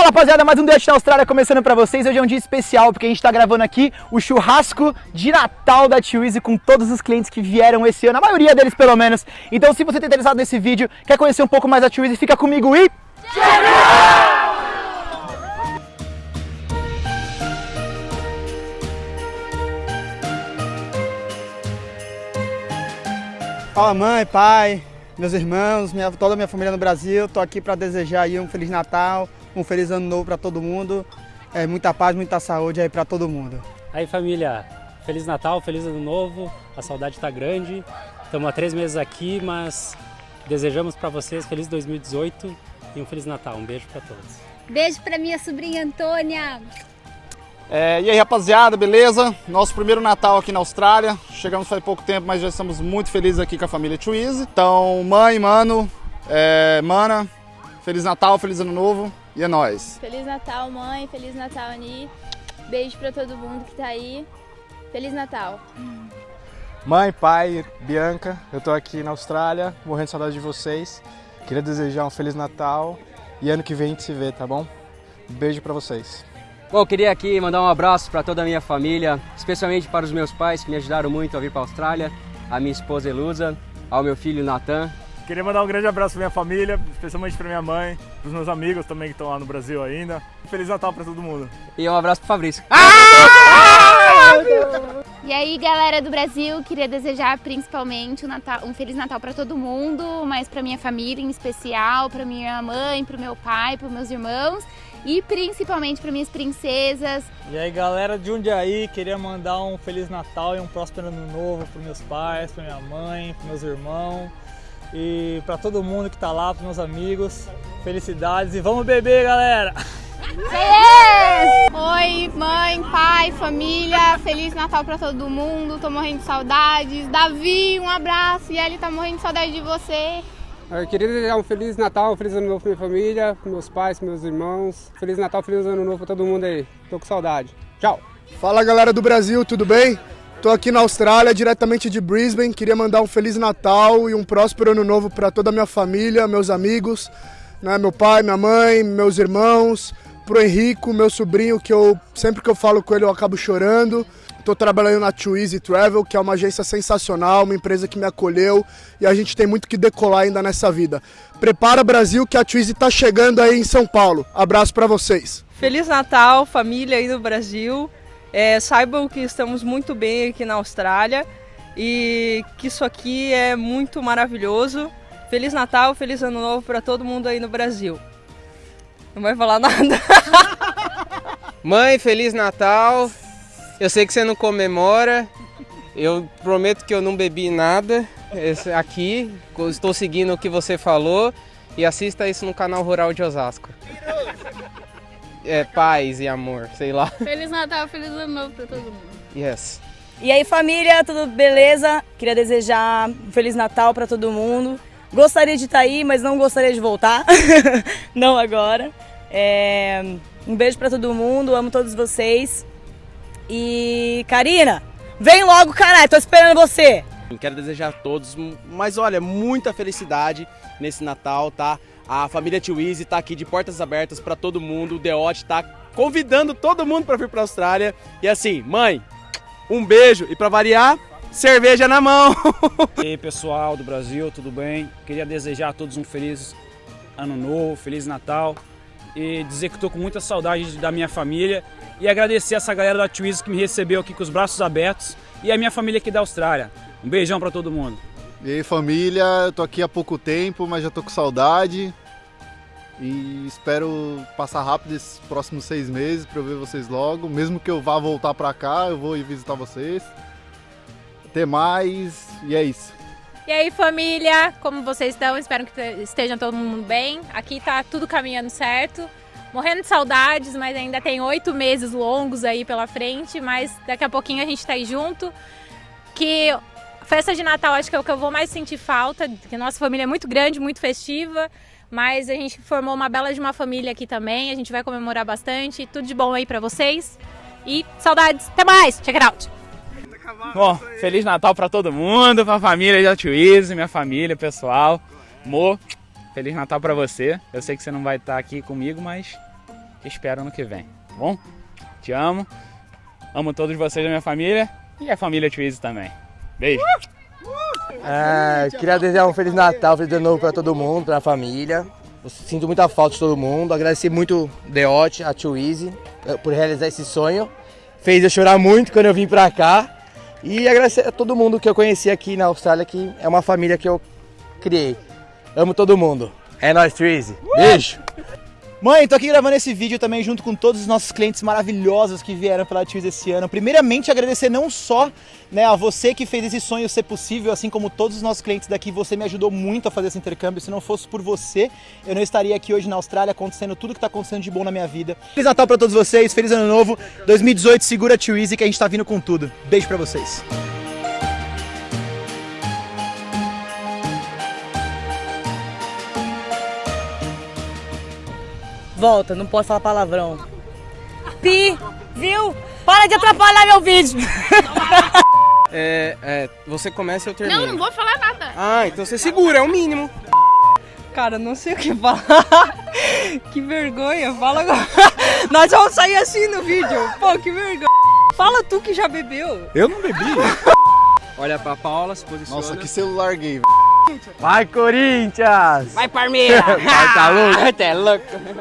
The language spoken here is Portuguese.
Fala rapaziada, mais um Dutch na Austrália começando pra vocês. Hoje é um dia especial porque a gente tá gravando aqui o churrasco de Natal da Easy com todos os clientes que vieram esse ano, a maioria deles pelo menos. Então se você tá interessado nesse vídeo, quer conhecer um pouco mais Tio Easy, fica comigo e... Fala mãe, pai, meus irmãos, minha, toda a minha família no Brasil. Tô aqui para desejar aí um feliz Natal, um feliz ano novo para todo mundo. É, muita paz, muita saúde aí para todo mundo. Aí família, feliz Natal, feliz ano novo. A saudade está grande. Estamos há três meses aqui, mas desejamos para vocês feliz 2018 e um feliz Natal. Um beijo para todos. Beijo para minha sobrinha Antônia. É, e aí rapaziada, beleza? Nosso primeiro Natal aqui na Austrália. Chegamos faz pouco tempo, mas já estamos muito felizes aqui com a família Twizy. Então, mãe, mano, é, mana, Feliz Natal, Feliz Ano Novo e é nóis. Feliz Natal, mãe. Feliz Natal, Ani. Beijo pra todo mundo que tá aí. Feliz Natal. Mãe, pai, Bianca, eu tô aqui na Austrália, morrendo de saudade de vocês. Queria desejar um Feliz Natal e ano que vem a gente se vê, tá bom? Beijo pra vocês. Bom, queria aqui mandar um abraço para toda a minha família, especialmente para os meus pais que me ajudaram muito a vir para a Austrália, a minha esposa Elusa, ao meu filho Natan. Queria mandar um grande abraço para minha família, especialmente para minha mãe, para os meus amigos também que estão lá no Brasil ainda. Feliz Natal para todo mundo. E um abraço para Fabrício. E aí, galera do Brasil, queria desejar principalmente um, Natal, um Feliz Natal para todo mundo, mas para minha família em especial, para minha mãe, para o meu pai, para meus irmãos e principalmente para minhas princesas. E aí galera de Jundiaí, queria mandar um Feliz Natal e um próspero ano novo para meus pais, para minha mãe, para meus irmãos e para todo mundo que tá lá, para meus amigos. Felicidades e vamos beber, galera! Yes! Oi, mãe, pai, família, Feliz Natal para todo mundo, tô morrendo de saudades. Davi, um abraço, e ele tá morrendo de saudade de você. Eu queria desejar um Feliz Natal, um Feliz Ano Novo para minha família, para meus pais, para meus irmãos. Feliz Natal, Feliz Ano Novo para todo mundo aí. Tô com saudade. Tchau. Fala galera do Brasil, tudo bem? Tô aqui na Austrália, diretamente de Brisbane. Queria mandar um Feliz Natal e um próspero Ano Novo para toda a minha família, meus amigos, né? meu pai, minha mãe, meus irmãos, pro Henrico, meu sobrinho, que eu sempre que eu falo com ele eu acabo chorando. Estou trabalhando na Easy Travel, que é uma agência sensacional, uma empresa que me acolheu e a gente tem muito que decolar ainda nessa vida. Prepara Brasil que a Easy está chegando aí em São Paulo. Abraço para vocês. Feliz Natal, família aí no Brasil. É, saibam que estamos muito bem aqui na Austrália e que isso aqui é muito maravilhoso. Feliz Natal, feliz Ano Novo para todo mundo aí no Brasil. Não vai falar nada. Mãe, Feliz Natal. Eu sei que você não comemora. Eu prometo que eu não bebi nada aqui. Estou seguindo o que você falou. E assista isso no canal Rural de Osasco. É paz e amor, sei lá. Feliz Natal, feliz ano novo para todo mundo. Yes. E aí família, tudo beleza? Queria desejar um Feliz Natal para todo mundo. Gostaria de estar aí, mas não gostaria de voltar. não agora. É... Um beijo para todo mundo, amo todos vocês. E Karina, vem logo, caralho, tô esperando você. Quero desejar a todos, mas olha, muita felicidade nesse Natal, tá? A família Tio Easy tá aqui de portas abertas para todo mundo. O Deote tá convidando todo mundo para vir para Austrália. E assim, mãe, um beijo e para variar, cerveja na mão. e aí, pessoal do Brasil, tudo bem? Queria desejar a todos um feliz ano novo, feliz Natal e dizer que estou com muita saudade da minha família e agradecer essa galera da Twizy que me recebeu aqui com os braços abertos e a minha família aqui da Austrália. Um beijão para todo mundo. E aí família, eu tô aqui há pouco tempo, mas já tô com saudade e espero passar rápido esses próximos seis meses para eu ver vocês logo. Mesmo que eu vá voltar para cá, eu vou ir visitar vocês. Até mais e é isso. E aí família, como vocês estão? Espero que estejam todo mundo bem. Aqui tá tudo caminhando certo morrendo de saudades, mas ainda tem oito meses longos aí pela frente, mas daqui a pouquinho a gente tá aí junto. Que festa de Natal acho que é o que eu vou mais sentir falta, que nossa família é muito grande, muito festiva, mas a gente formou uma bela de uma família aqui também, a gente vai comemorar bastante, tudo de bom aí pra vocês. E saudades, até mais, check it out! Bom, Feliz Natal pra todo mundo, pra família Tio Easy, minha família, pessoal. Mo, Feliz Natal pra você. Eu sei que você não vai estar aqui comigo, mas espero ano que vem, tá bom? Te amo. Amo todos vocês da minha família e a família Twizy também. Beijo. É, queria desejar um Feliz Natal, Feliz Ano Novo para todo mundo, para a família. Eu sinto muita falta de todo mundo. Agradecer muito Deote, a Tio Easy, eh, por realizar esse sonho. Fez eu chorar muito quando eu vim pra cá. E agradecer a todo mundo que eu conheci aqui na Austrália, que é uma família que eu criei. Amo todo mundo. É nóis, Tio Easy. Beijo! Mãe, tô aqui gravando esse vídeo também junto com todos os nossos clientes maravilhosos que vieram pela Twiz esse ano. Primeiramente, agradecer não só né, a você que fez esse sonho ser possível, assim como todos os nossos clientes daqui, você me ajudou muito a fazer esse intercâmbio. Se não fosse por você, eu não estaria aqui hoje na Austrália acontecendo tudo que tá acontecendo de bom na minha vida. Feliz Natal pra todos vocês, feliz ano novo. 2018, segura a Twizy que a gente tá vindo com tudo. Beijo pra vocês. Volta, não posso falar palavrão. Pi, viu? Para de atrapalhar meu vídeo. É, é, você começa e eu termino. Não, não vou falar nada. Ah, então você segura, é o mínimo. Cara, não sei o que falar. que vergonha, fala agora. Nós vamos sair assim no vídeo. Pô, que vergonha. Fala tu que já bebeu. Eu não bebi. Olha pra Paula, se posiciona. Nossa, que celular gay. Vai, Corinthians! Vai, Parmeira! Vai, tá louco? Até louco.